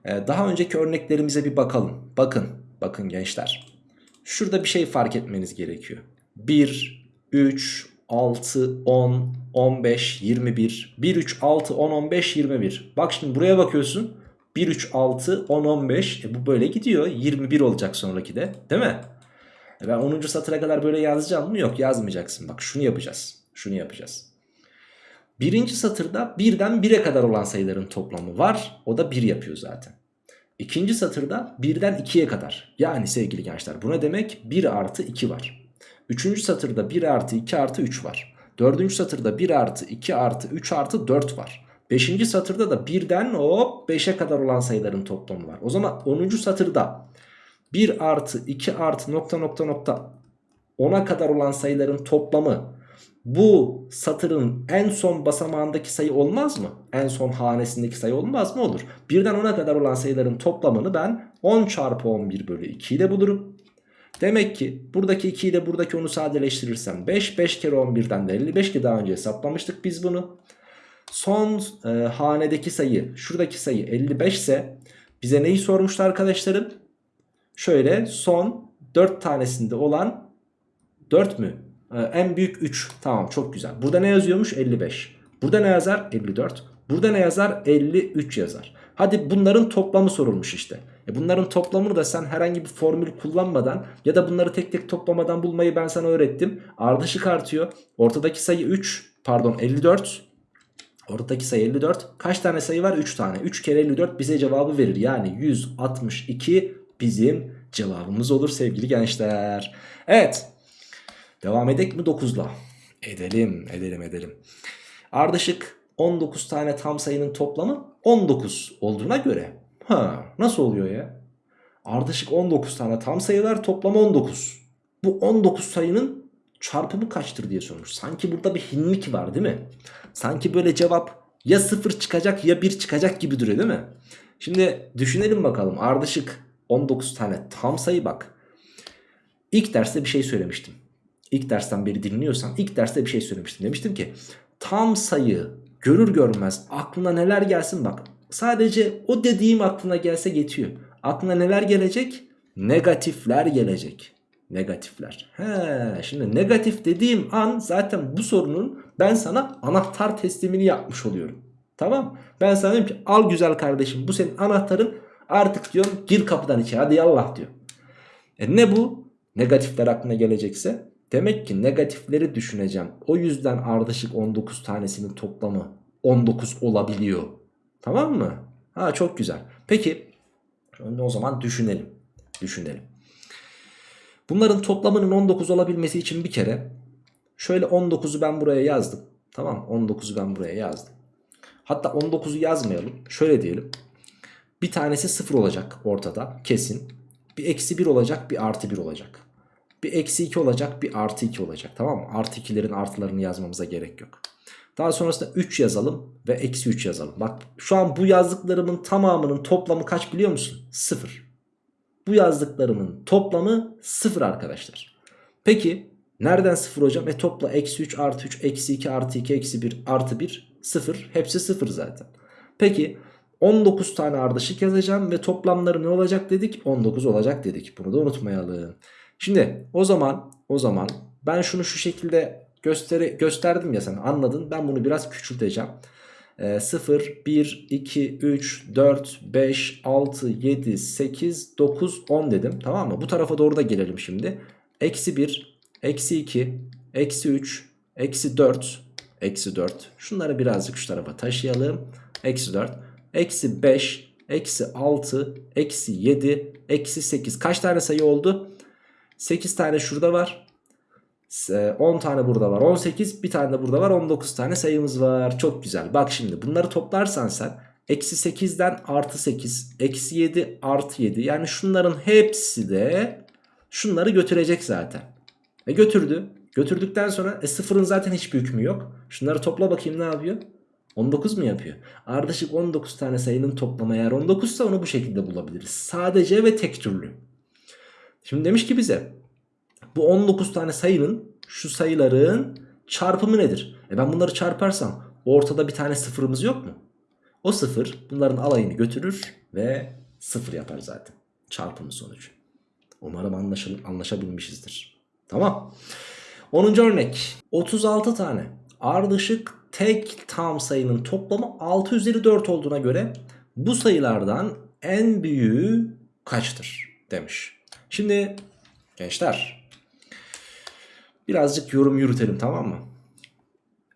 Ee, daha önceki örneklerimize bir bakalım. Bakın, bakın gençler. Şurada bir şey fark etmeniz gerekiyor. 1, 3, 6, 10, 15, 21. 1, 3, 6, 10, 15, 21. Bak şimdi buraya bakıyorsun. 1, 3, 6, 10, 15. E bu böyle gidiyor. 21 olacak sonraki de. Değil mi? E ben 10. satıra kadar böyle yazacağım mı? Yok yazmayacaksın. Bak şunu yapacağız. Şunu yapacağız. Birinci satırda birden 1'e kadar olan sayıların toplamı var. O da 1 yapıyor zaten. İkinci satırda birden 2'ye kadar. Yani sevgili gençler bu ne demek? 1 artı 2 var. Üçüncü satırda 1 artı 2 artı 3 var. Dördüncü satırda 1 artı 2 artı 3 artı 4 var. Beşinci satırda da birden hop 5'e kadar olan sayıların toplamı var. O zaman 10. satırda 1 artı 2 artı nokta nokta nokta 10'a kadar olan sayıların toplamı bu satırın en son basamağındaki sayı olmaz mı? En son hanesindeki sayı olmaz mı? Olur. Birden 10'a kadar olan sayıların toplamını ben 10 çarpı 11 bölü 2 ile bulurum. Demek ki buradaki 2 ile buradaki 10'u sadeleştirirsem 5. 5 kere 11'den de 55 ki daha önce hesaplamıştık biz bunu. Son e, hanedeki sayı şuradaki sayı 55 ise bize neyi sormuştu arkadaşlarım? Şöyle son 4 tanesinde olan 4 mü? Ee, en büyük 3. Tamam çok güzel. Burada ne yazıyormuş? 55. Burada ne yazar? 54. Burada ne yazar? 53 yazar. Hadi bunların toplamı sorulmuş işte. E bunların toplamını da sen herhangi bir formül kullanmadan ya da bunları tek tek toplamadan bulmayı ben sana öğrettim. Ardışık artıyor. Ortadaki sayı 3 pardon 54. Ortadaki sayı 54. Kaç tane sayı var? 3 tane. 3 kere 54 bize cevabı verir. Yani 162 bizim cevabımız olur sevgili gençler. Evet. Devam edek mi 9'la? Edelim, edelim, edelim. Ardışık 19 tane tam sayının toplamı 19 olduğuna göre. Ha, nasıl oluyor ya? Ardışık 19 tane tam sayılar toplamı 19. Bu 19 sayının çarpımı kaçtır diye sormuş. Sanki burada bir hinlik var değil mi? Sanki böyle cevap ya 0 çıkacak ya 1 çıkacak gibi duruyor değil mi? Şimdi düşünelim bakalım. Ardışık 19 tane tam sayı bak. İlk derste bir şey söylemiştim. İlk dersten beri dinliyorsan ilk derste bir şey söylemiştim. Demiştim ki tam sayı görür görmez aklına neler gelsin bak. Sadece o dediğim aklına gelse geçiyor. Aklına neler gelecek? Negatifler gelecek. Negatifler. He, şimdi negatif dediğim an zaten bu sorunun ben sana anahtar teslimini yapmış oluyorum. Tamam. Ben sana diyorum ki al güzel kardeşim bu senin anahtarın artık diyorum gir kapıdan içeri hadi yallah diyor. E ne bu? Negatifler aklına gelecekse Demek ki negatifleri düşüneceğim. O yüzden ardışık 19 tanesinin toplamı 19 olabiliyor. Tamam mı? Ha çok güzel. Peki o zaman düşünelim. Düşünelim. Bunların toplamının 19 olabilmesi için bir kere şöyle 19'u ben buraya yazdım. Tamam 19'u ben buraya yazdım. Hatta 19'u yazmayalım. Şöyle diyelim. Bir tanesi 0 olacak ortada kesin. Bir eksi 1 olacak bir artı 1 olacak. Bir eksi 2 olacak bir artı 2 olacak tamam mı? Artı 2'lerin artılarını yazmamıza gerek yok. Daha sonrasında 3 yazalım ve eksi 3 yazalım. Bak şu an bu yazdıklarımın tamamının toplamı kaç biliyor musun? 0. Bu yazdıklarımın toplamı 0 arkadaşlar. Peki nereden 0 hocam? E topla eksi 3 artı 3 eksi 2 artı 2 eksi 1 artı 1 0. Hepsi 0 zaten. Peki 19 tane ardışık yazacağım ve toplamları ne olacak dedik? 19 olacak dedik. Bunu da unutmayalım. Şimdi o zaman o zaman ben şunu şu şekilde gösteri, gösterdim ya sen anladın. Ben bunu biraz küçülteceğim. E, 0, 1, 2, 3, 4, 5, 6, 7, 8, 9, 10 dedim. Tamam mı? Bu tarafa doğru da gelelim şimdi. Eksi 1, eksi 2, eksi 3, eksi 4, eksi 4. Şunları birazcık şu tarafa taşıyalım. Eksi 4, eksi 5, eksi 6, eksi 7, eksi 8. Kaç tane sayı oldu? 8 tane şurada var. 10 tane burada var 18 bir tane de burada var 19 tane sayımız var. Çok güzel. Bak şimdi bunları toplarsan sen eksi 8'den artı 8 eksi 7 artı 7 yani şunların hepsi de şunları götürecek zaten. E götürdü. Götürdükten sonra e sıfırın zaten hiçbir hükmü yok. Şunları topla bakayım ne yapıyor? 19 mu yapıyor? Ardışık 19 tane sayının toplamı eğer 19 ise onu bu şekilde bulabiliriz. Sadece ve tek türlü. Şimdi demiş ki bize bu 19 tane sayının şu sayıların çarpımı nedir? E ben bunları çarparsam ortada bir tane sıfırımız yok mu? O sıfır bunların alayını götürür ve sıfır yapar zaten. Çarpımı sonucu. Umarım anlaşıl anlaşabilmişizdir. Tamam. 10. örnek. 36 tane ardışık tek tam sayının toplamı 6 üzeri 4 olduğuna göre bu sayılardan en büyüğü kaçtır demiş. Şimdi gençler birazcık yorum yürütelim tamam mı?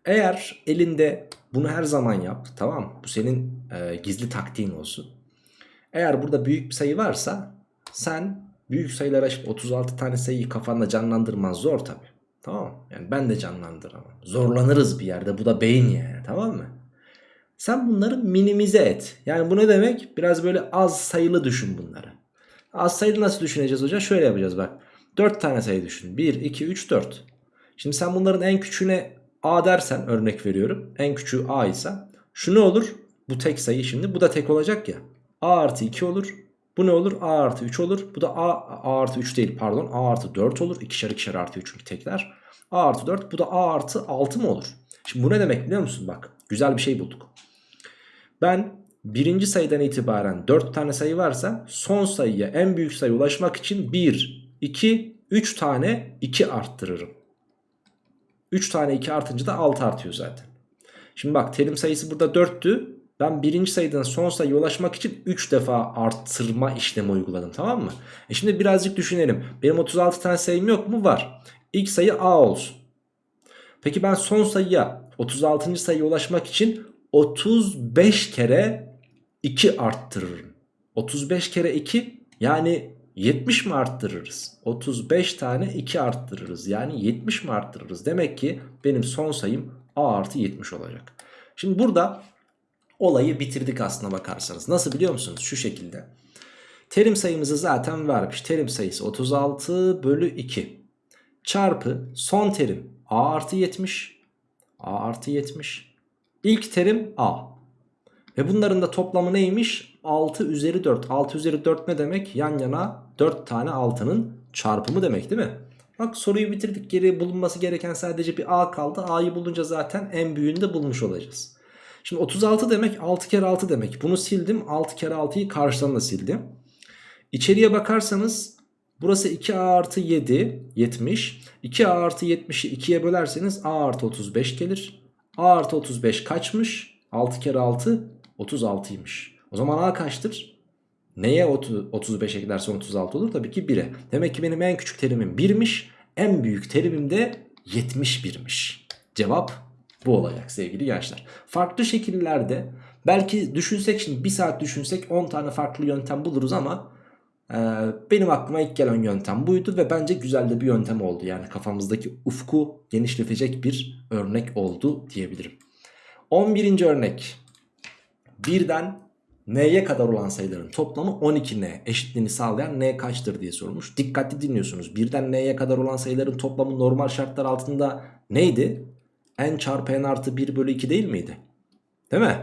Eğer elinde bunu her zaman yap tamam mı? Bu senin e, gizli taktiğin olsun. Eğer burada büyük bir sayı varsa sen büyük sayılara 36 tane sayıyı kafanda canlandırman zor tabi. Tamam Yani ben de canlandıramam. Zorlanırız bir yerde. Bu da beyin yani. Tamam mı? Sen bunları minimize et. Yani bu ne demek? Biraz böyle az sayılı düşün bunları. Az sayılı nasıl düşüneceğiz hocam? Şöyle yapacağız bak. 4 tane sayı düşün. 1, 2, 3, 4. Şimdi sen bunların en küçüğüne A dersen örnek veriyorum. En küçüğü A ise şu ne olur? Bu tek sayı şimdi. Bu da tek olacak ya. A artı 2 olur. Bu ne olur? A artı 3 olur. Bu da A, A artı 3 değil pardon. A artı 4 olur. İkişer ikişer artı 3 çünkü tekler. A artı 4 bu da A artı 6 mı olur? Şimdi bu ne demek biliyor musun? Bak güzel bir şey bulduk. Ben birinci sayıdan itibaren 4 tane sayı varsa son sayıya en büyük sayı ulaşmak için 1, 2, 3 tane 2 arttırırım. 3 tane 2 artınca da 6 artıyor zaten. Şimdi bak terim sayısı burada 4'tü. Ben birinci sayıdan son sayıya ulaşmak için 3 defa arttırma işlemi uyguladım tamam mı? E şimdi birazcık düşünelim. Benim 36 tane sayım yok mu? Var. İlk sayı A olsun. Peki ben son sayıya 36. sayıya ulaşmak için 35 kere 2 arttırırım. 35 kere 2 yani 70 mi arttırırız? 35 tane 2 arttırırız. Yani 70 mi arttırırız? Demek ki benim son sayım A artı 70 olacak. Şimdi burada olayı bitirdik aslına bakarsanız. Nasıl biliyor musunuz? Şu şekilde. Terim sayımızı zaten vermiş. Terim sayısı 36 bölü 2. Çarpı son terim A artı 70. A artı 70. İlk terim A. Ve bunların da toplamı neymiş? 6 üzeri 4. 6 üzeri 4 ne demek? Yan yana 4 tane 6'nın çarpımı demek değil mi? Bak soruyu bitirdik. Geri bulunması gereken sadece bir A kaldı. A'yı bulunca zaten en büyüğünü de bulmuş olacağız. Şimdi 36 demek 6 kere 6 demek. Bunu sildim. 6 kere 6'yı karşıdan da sildim. İçeriye bakarsanız burası 2A artı 7 70. 2A artı 70'i 2'ye bölerseniz A artı 35 gelir. A artı 35 kaçmış? 6 kere 6 36'ymış. O zaman A kaçtır? Neye 35 eklersen 36 olur? Tabii ki 1'e. Demek ki benim en küçük terimim 1'miş. En büyük terimim de 71'miş. Cevap bu olacak sevgili gençler. Farklı şekillerde belki düşünsek şimdi bir saat düşünsek 10 tane farklı yöntem buluruz ama e, benim aklıma ilk gelen yöntem buydu ve bence güzel de bir yöntem oldu. Yani kafamızdaki ufku genişletecek bir örnek oldu diyebilirim. 11. örnek. Birden n'ye kadar olan sayıların toplamı 12n eşitliğini sağlayan n kaçtır diye sorulmuş. Dikkatli dinliyorsunuz. Birden n'ye kadar olan sayıların toplamı normal şartlar altında neydi? n çarpı n artı 1 bölü 2 değil miydi? Değil mi?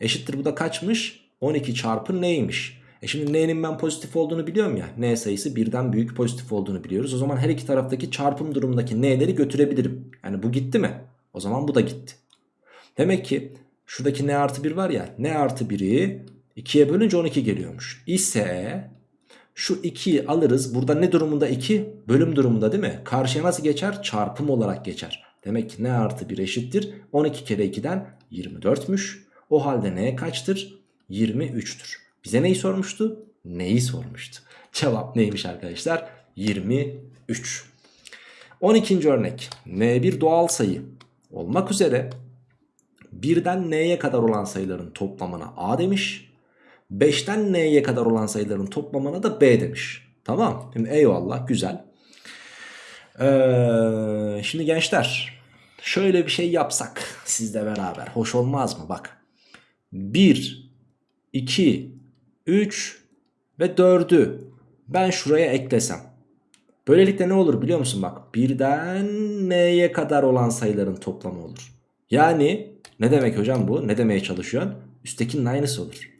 Eşittir bu da kaçmış? 12 çarpı n'ymiş. E şimdi n'nin ben pozitif olduğunu biliyorum ya. n sayısı birden büyük pozitif olduğunu biliyoruz. O zaman her iki taraftaki çarpım durumundaki n'leri götürebilirim. Yani bu gitti mi? O zaman bu da gitti. Demek ki şuradaki n artı 1 var ya. n artı 1'i 2'ye bölünce 12 geliyormuş. İse şu 2'yi alırız. Burada ne durumunda 2? Bölüm durumunda değil mi? Karşıya nasıl geçer? Çarpım olarak geçer. Demek ki n artı 1 eşittir. 12 kere 2'den 24'müş. O halde n kaçtır? 23'tür. Bize neyi sormuştu? Neyi sormuştu? Cevap neymiş arkadaşlar? 23. 12. örnek. n bir doğal sayı olmak üzere birden n'ye kadar olan sayıların toplamına a demiş. 5'ten n'ye kadar olan sayıların toplamına da b demiş. Tamam. Şimdi eyvallah güzel. Ee, şimdi gençler şöyle bir şey yapsak sizle beraber hoş olmaz mı? Bak 1, 2, 3 ve 4'ü ben şuraya eklesem. Böylelikle ne olur biliyor musun? Bak birden n'ye kadar olan sayıların toplamı olur. Yani ne demek hocam bu? Ne demeye çalışıyorsun? Üsttekinin aynısı olur.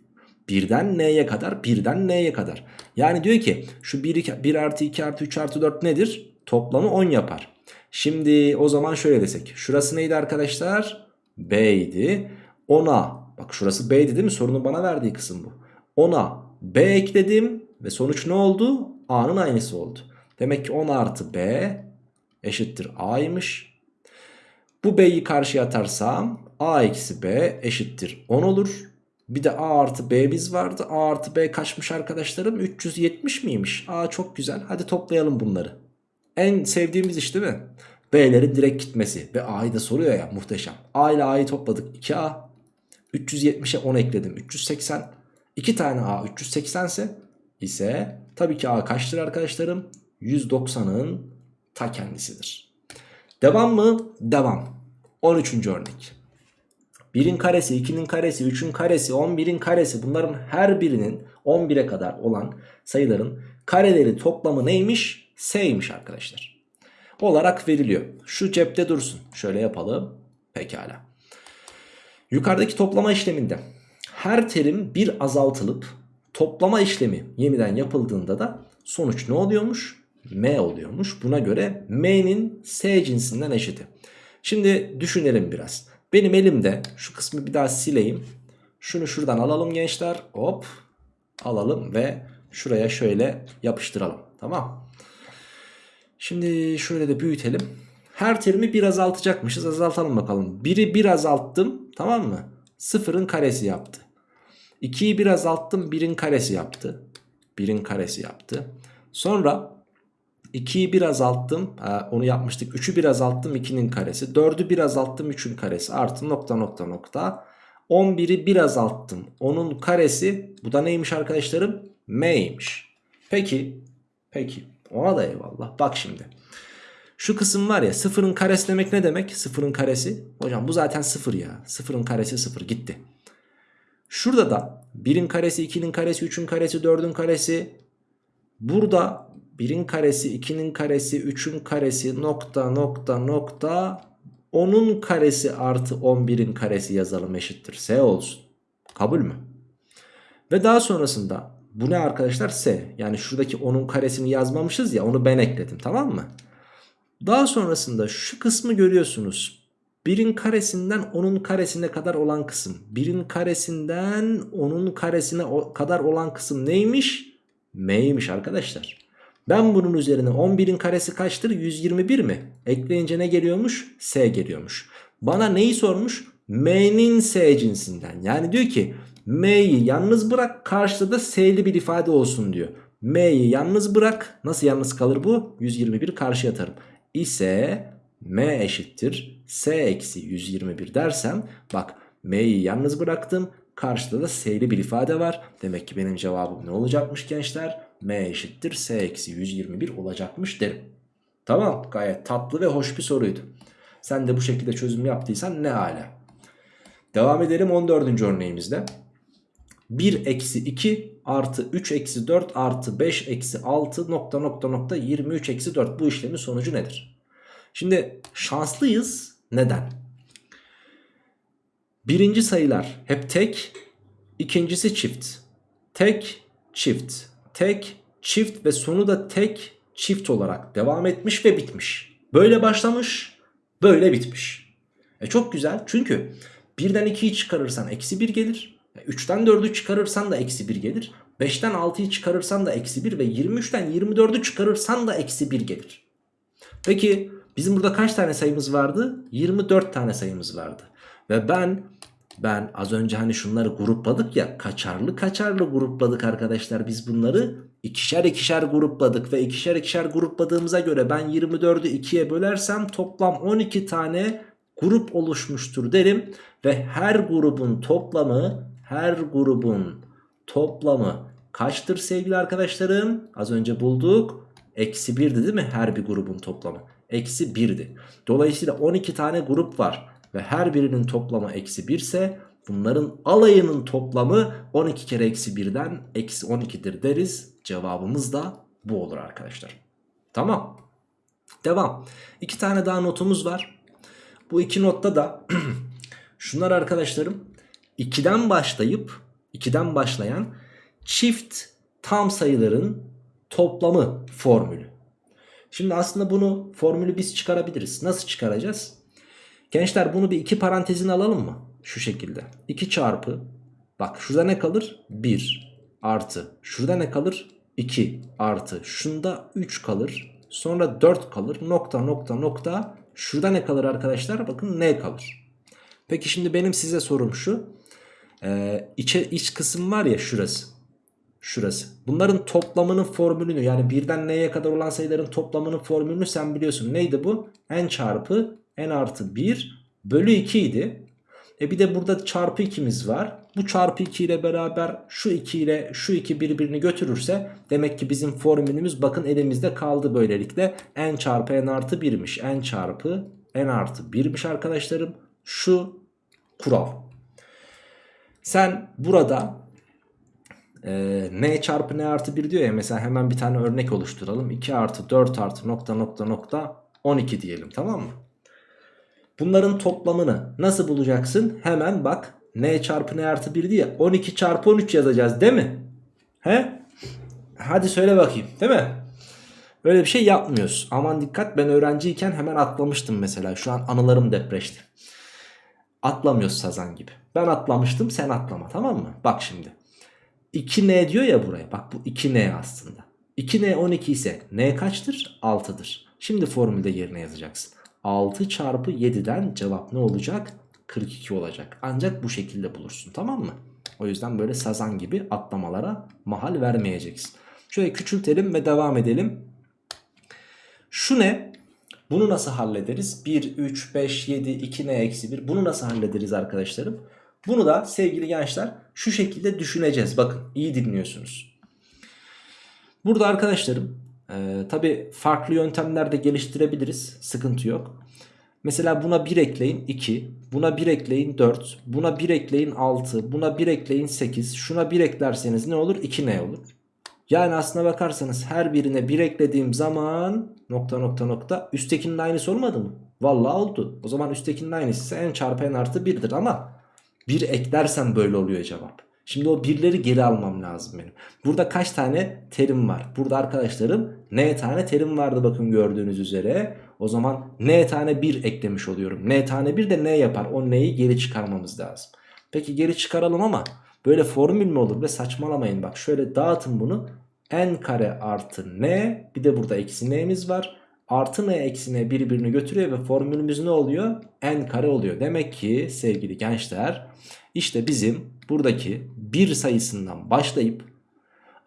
Birden n'ye kadar, birden n'ye kadar. Yani diyor ki şu 1, 1 artı 2 artı 3 artı 4 nedir? Toplamı 10 yapar. Şimdi o zaman şöyle desek. Şurası neydi arkadaşlar? B idi. 10'a bak şurası B'ydi değil mi? Sorunun bana verdiği kısım bu. 10'a B ekledim ve sonuç ne oldu? A'nın aynısı oldu. Demek ki 10 artı B eşittir A'ymış. Bu B'yi karşıya atarsam A eksi B eşittir 10 olur. Bir de A artı B'miz vardı. A artı B kaçmış arkadaşlarım? 370 miymiş? A çok güzel. Hadi toplayalım bunları. En sevdiğimiz iş değil mi? B'lerin direkt gitmesi. Ve A'yı da soruyor ya muhteşem. A ile A'yı topladık. 2A. 370'e 10 ekledim. 380. 2 tane A 380 ise ise tabii ki A kaçtır arkadaşlarım? 190'ın ta kendisidir. Devam mı? Devam. 13. örnek. 1'in karesi, 2'nin karesi, 3'ün karesi, 11'in karesi bunların her birinin 11'e kadar olan sayıların kareleri toplamı neymiş? S'ymiş arkadaşlar. Olarak veriliyor. Şu cepte dursun. Şöyle yapalım. Pekala. Yukarıdaki toplama işleminde her terim bir azaltılıp toplama işlemi yeniden yapıldığında da sonuç ne oluyormuş? M oluyormuş. Buna göre M'nin S cinsinden eşiti. Şimdi düşünelim biraz. Benim elimde şu kısmı bir daha sileyim. Şunu şuradan alalım gençler. Hop alalım ve şuraya şöyle yapıştıralım. Tamam. Şimdi şöyle de büyütelim. Her terimi bir azaltacakmışız. Azaltalım bakalım. Biri bir azalttım. Tamam mı? Sıfırın karesi yaptı. 2'yi bir azalttım. 1'in karesi yaptı. 1'in karesi yaptı. Sonra 2'yi bir azalttım. Onu yapmıştık. 3'ü bir azalttım. 2'nin karesi. 4'ü bir azalttım. 3'ün karesi. Artı nokta nokta nokta. 11'i bir azalttım. Onun karesi. Bu da neymiş arkadaşlarım? M'ymiş. Peki. Peki. Ona da eyvallah. Bak şimdi. Şu kısım var ya sıfırın karesi demek ne demek? Sıfırın karesi. Hocam bu zaten sıfır ya. Sıfırın karesi sıfır gitti. Şurada da 1'in karesi, 2'nin karesi, 3'ün karesi, 4'ün karesi. Burada 1'in karesi, 2'nin karesi, 3'ün karesi nokta nokta nokta 10'un karesi artı 11'in karesi yazalım eşittir. S olsun. Kabul mü? Ve daha sonrasında bu ne arkadaşlar? S. Yani şuradaki 10'un karesini yazmamışız ya onu ben ekledim tamam mı? Daha sonrasında şu kısmı görüyorsunuz. 1'in karesinden 10'un karesine kadar olan kısım. 1'in karesinden 10'un karesine kadar olan kısım neymiş? M'ymiş arkadaşlar. Ben bunun üzerine 11'in karesi kaçtır? 121 mi? Ekleyince ne geliyormuş? S geliyormuş. Bana neyi sormuş? M'nin S cinsinden. Yani diyor ki M'yi yalnız bırak karşıda da S'li bir ifade olsun diyor. M'yi yalnız bırak. Nasıl yalnız kalır bu? 121 karşıya atarım. İse M eşittir S eksi 121 dersem bak M'yi yalnız bıraktım. Karşıda da S'li bir ifade var. Demek ki benim cevabım ne olacakmış gençler? M eşittir S eksi 121 olacakmış derim. Tamam gayet tatlı ve hoş bir soruydu. Sen de bu şekilde çözüm yaptıysan ne hala. Devam edelim 14. örneğimizde. 1 eksi 2 artı 3 eksi 4 artı 5 eksi 6 nokta nokta nokta 23 eksi 4 bu işlemin sonucu nedir? Şimdi şanslıyız. Neden? Birinci sayılar hep tek, ikincisi çift. Tek, çift, tek, çift ve sonu da tek, çift olarak devam etmiş ve bitmiş. Böyle başlamış, böyle bitmiş. E çok güzel çünkü birden 2'yi çıkarırsan eksi 1 gelir. 3'ten 4'ü çıkarırsan da eksi 1 gelir. 5'ten 6'yı çıkarırsan da eksi 1 ve 23'ten 24'ü çıkarırsan da eksi 1 gelir. Peki bizim burada kaç tane sayımız vardı? 24 tane sayımız vardı. Ve ben ben az önce hani şunları grupladık ya kaçarlı kaçarlı grupladık arkadaşlar biz bunları ikişer ikişer grupladık ve ikişer ikişer grupladığımıza göre ben 24'ü 2'ye bölersem toplam 12 tane grup oluşmuştur derim ve her grubun toplamı her grubun toplamı kaçtır sevgili arkadaşlarım? Az önce bulduk. Eksi 1'di değil mi her bir grubun toplamı? Eksi 1'di. Dolayısıyla 12 tane grup var ve her birinin toplamı eksi 1 ise bunların alayının toplamı 12 kere eksi 1'den eksi 12'dir deriz. Cevabımız da bu olur arkadaşlar. Tamam. Devam. İki tane daha notumuz var. Bu iki notta da şunlar arkadaşlarım 2'den başlayıp 2'den başlayan çift tam sayıların toplamı formülü. Şimdi aslında bunu formülü biz çıkarabiliriz. Nasıl çıkaracağız? Gençler bunu bir iki parantezin alalım mı? Şu şekilde. 2 çarpı bak şurada ne kalır? 1 artı. Şurada ne kalır? 2 artı. Şunda 3 kalır. Sonra 4 kalır. Nokta nokta nokta. Şurada ne kalır arkadaşlar? Bakın ne kalır? Peki şimdi benim size sorum şu. Ee, içe, iç kısım var ya şurası. Şurası. Bunların toplamının formülünü yani birden n'ye kadar olan sayıların toplamının formülünü sen biliyorsun. Neydi bu? n çarpı n artı 1 bölü 2 idi. E bir de burada çarpı 2'miz var. Bu çarpı 2 ile beraber şu 2 ile şu 2 birbirini götürürse demek ki bizim formülümüz bakın elimizde kaldı böylelikle. n çarpı n artı 1'miş. n çarpı n artı 1'miş arkadaşlarım. Şu kural. Sen burada e, n çarpı n artı 1 diyor ya mesela hemen bir tane örnek oluşturalım. 2 artı 4 artı nokta nokta nokta 12 diyelim tamam mı? Bunların toplamını nasıl bulacaksın? Hemen bak n çarpı n artı 1 diye 12 çarpı 13 yazacağız değil mi? He? Hadi söyle bakayım değil mi? Öyle bir şey yapmıyoruz. Aman dikkat ben öğrenciyken hemen atlamıştım mesela. Şu an anılarım depreşti. Atlamıyoruz sazan gibi. Ben atlamıştım sen atlama tamam mı? Bak şimdi. 2n diyor ya buraya. Bak bu 2n aslında. 2n 12 ise n kaçtır? 6'dır. Şimdi formülde yerine yazacaksın. 6 çarpı 7'den cevap ne olacak? 42 olacak. Ancak bu şekilde bulursun tamam mı? O yüzden böyle sazan gibi atlamalara mahal vermeyeceksin. Şöyle küçültelim ve devam edelim. Şu ne? Bunu nasıl hallederiz? 1, 3, 5, 7, 2 n eksi 1. Bunu nasıl hallederiz arkadaşlarım? Bunu da sevgili gençler şu şekilde düşüneceğiz. Bakın iyi dinliyorsunuz. Burada arkadaşlarım e, tabi farklı yöntemler de geliştirebiliriz. Sıkıntı yok. Mesela buna 1 ekleyin 2. Buna 1 ekleyin 4. Buna 1 ekleyin 6. Buna 1 ekleyin 8. Şuna 1 eklerseniz ne olur? 2 ne olur? Yani aslına bakarsanız her birine 1 eklediğim zaman nokta nokta nokta üsttekinin aynısı olmadı mı? Vallahi oldu. O zaman üsttekinin aynısı ise n çarpı n artı 1'dir ama 1 eklersem böyle oluyor cevap. Şimdi o birleri geri almam lazım benim. Burada kaç tane terim var? Burada arkadaşlarım n tane terim vardı bakın gördüğünüz üzere. O zaman n tane 1 eklemiş oluyorum. n tane 1 de n yapar. O n'yi geri çıkarmamız lazım. Peki geri çıkaralım ama böyle formül mü olur? Ve saçmalamayın bak şöyle dağıtın bunu. n kare artı n bir de burada eksi n'miz var. Artı n eksi n birbirini götürüyor ve formülümüz ne oluyor? n kare oluyor. Demek ki sevgili gençler işte bizim buradaki bir sayısından başlayıp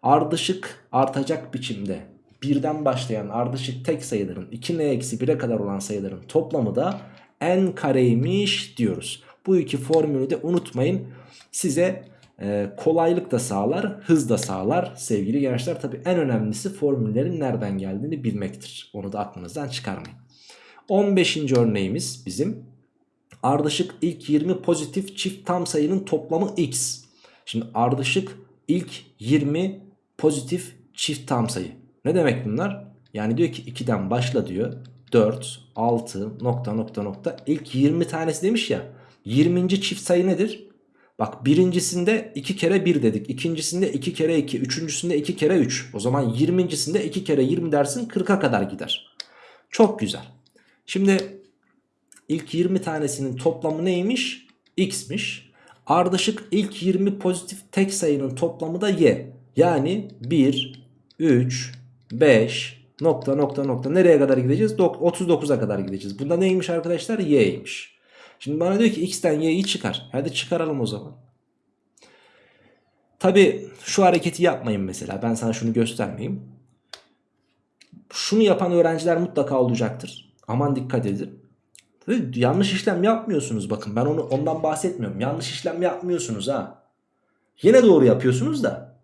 ardışık artacak biçimde birden başlayan ardışık tek sayıların 2n eksi 1'e kadar olan sayıların toplamı da n kareymiş diyoruz. Bu iki formülü de unutmayın. Size e, kolaylık da sağlar, hız da sağlar sevgili gençler. Tabi en önemlisi formüllerin nereden geldiğini bilmektir. Onu da aklınızdan çıkarmayın. 15. örneğimiz bizim ardışık ilk 20 pozitif çift tam sayının toplamı x. Şimdi ardışık ilk 20 pozitif çift tam sayı. Ne demek bunlar? Yani diyor ki 2'den başla diyor. 4, 6 nokta nokta nokta ilk 20 tanesi demiş ya. 20. çift sayı nedir? Bak birincisinde 2 kere 1 dedik. ikincisinde 2 kere 2. Üçüncüsünde 2 kere 3. O zaman 20.sinde 2 kere 20 dersin 40'a kadar gider. Çok güzel. Şimdi ilk 20 tanesinin toplamı neymiş? X'miş. Ardışık ilk 20 pozitif tek sayının toplamı da Y. Yani 1, 3, 5 nokta nokta nokta nereye kadar gideceğiz? 39'a kadar gideceğiz. Bunda neymiş arkadaşlar? Y'ymiş. Şimdi bana diyor ki x'ten y'yi çıkar. Hadi çıkaralım o zaman. Tabi şu hareketi yapmayın mesela. Ben sana şunu göstermeyeyim. Şunu yapan öğrenciler mutlaka olacaktır. Aman dikkat edin. Yanlış işlem yapmıyorsunuz bakın. Ben onu ondan bahsetmiyorum. Yanlış işlem yapmıyorsunuz ha. Yine doğru yapıyorsunuz da.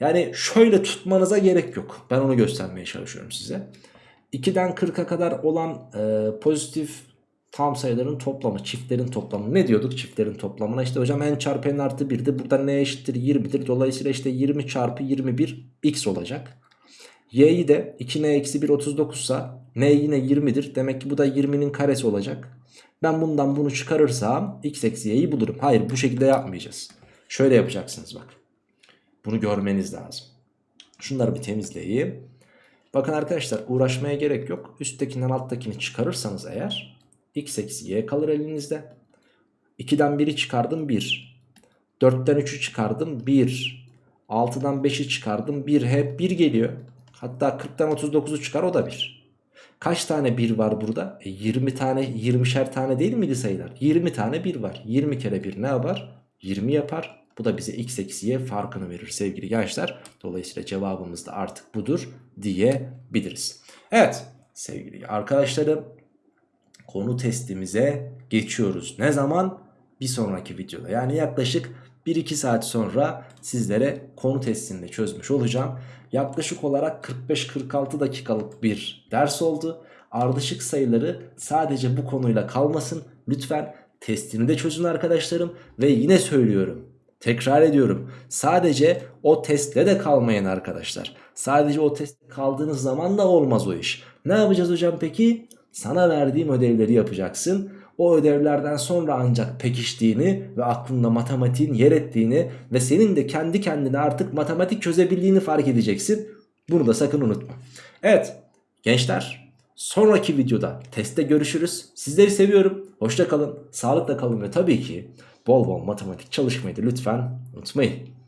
Yani şöyle tutmanıza gerek yok. Ben onu göstermeye çalışıyorum size. 2'den 40'a kadar olan e, pozitif tam sayıların toplamı, çiftlerin toplamı. Ne diyorduk çiftlerin toplamına? İşte hocam n çarpı n artı 1'di. Burada n eşittir 20'dir. Dolayısıyla işte 20 çarpı 21 x olacak. Y'yi de 2n eksi 1 39 sa n yine 20'dir. Demek ki bu da 20'nin karesi olacak. Ben bundan bunu çıkarırsam x eksi y'yi bulurum. Hayır bu şekilde yapmayacağız. Şöyle yapacaksınız bak. Bunu görmeniz lazım. Şunları bir temizleyeyim. Bakın arkadaşlar uğraşmaya gerek yok. Üsttekinden alttakini çıkarırsanız eğer x eksi y kalır elinizde. 2'den 1'i çıkardım 1. 4'ten 3'ü çıkardım 1. 6'dan 5'i çıkardım 1. Hep 1 geliyor. Hatta 40'tan 39'u çıkar o da 1. Kaç tane 1 var burada? E 20 tane 20'şer tane değil miydi sayılar? 20 tane 1 var. 20 kere 1 ne yapar? 20 yapar. Bu da bize x eksi y farkını verir sevgili gençler. Dolayısıyla cevabımız da artık budur diyebiliriz. Evet sevgili arkadaşlarım konu testimize geçiyoruz. Ne zaman? Bir sonraki videoda yani yaklaşık 1-2 saat sonra sizlere konu testini de çözmüş olacağım. Yaklaşık olarak 45-46 dakikalık bir ders oldu. Ardışık sayıları sadece bu konuyla kalmasın. Lütfen testini de çözün arkadaşlarım. Ve yine söylüyorum. Tekrar ediyorum. Sadece o testte de kalmayın arkadaşlar. Sadece o testte kaldığınız zaman da olmaz o iş. Ne yapacağız hocam peki? Sana verdiğim ödevleri yapacaksın. O ödevlerden sonra ancak pekiştiğini ve aklında matematiğin yer ettiğini ve senin de kendi kendine artık matematik çözebildiğini fark edeceksin. Bunu da sakın unutma. Evet gençler sonraki videoda testte görüşürüz. Sizleri seviyorum. Hoşça kalın, sağlıkla kalın ve tabii ki bol bol matematik çalışmayı da lütfen unutmayın.